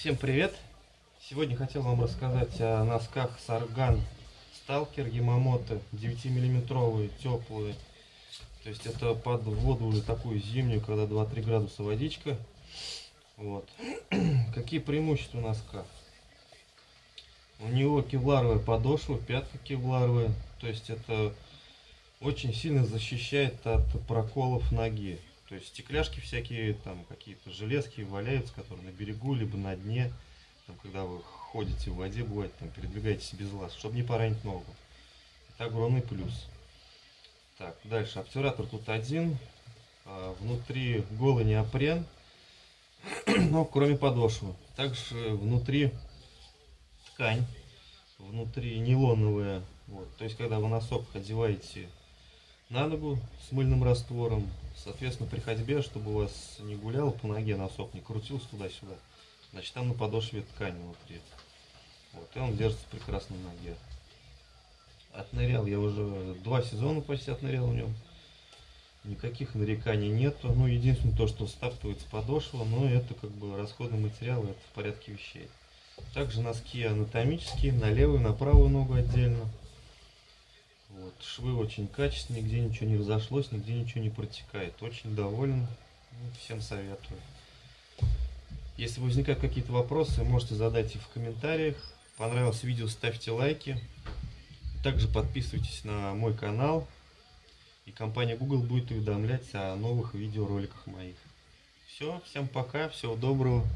Всем привет! Сегодня хотел вам рассказать о носках Сарган Сталкер Ямамото 9-миллиметровые, теплые. То есть это под воду уже такую зимнюю, когда 2-3 градуса водичка. Вот. Какие преимущества носка? У него кевларовая подошва, пятка кевларовая. То есть это очень сильно защищает от проколов ноги. То есть стекляшки всякие, там какие-то железки валяются, которые на берегу, либо на дне. Там, когда вы ходите в воде, бывает, там передвигаетесь без лаз, чтобы не поранить ногу. Это огромный плюс. Так, дальше. Обтюратор тут один. А, внутри голый неопрен. Но кроме подошвы. Также внутри ткань. Внутри нейлоновая. Вот. То есть, когда вы носок одеваете на ногу с мыльным раствором. Соответственно, при ходьбе, чтобы у вас не гулял по ноге носок, не крутился туда-сюда, значит там на подошве ткань внутри. Вот, и он держится прекрасно на ноге. Отнырял я уже два сезона почти отнырял в нем. Никаких нареканий нету. Ну, единственное то, что стаптывается подошва, но это как бы расходный материал, это в порядке вещей. Также носки анатомические, на левую, на правую ногу отдельно. Вот, швы очень качественные, нигде ничего не разошлось, нигде ничего не протекает. Очень доволен, ну, всем советую. Если возникают какие-то вопросы, можете задать их в комментариях. Понравилось видео, ставьте лайки. Также подписывайтесь на мой канал. И компания Google будет уведомлять о новых видеороликах моих. Все, всем пока, всего доброго.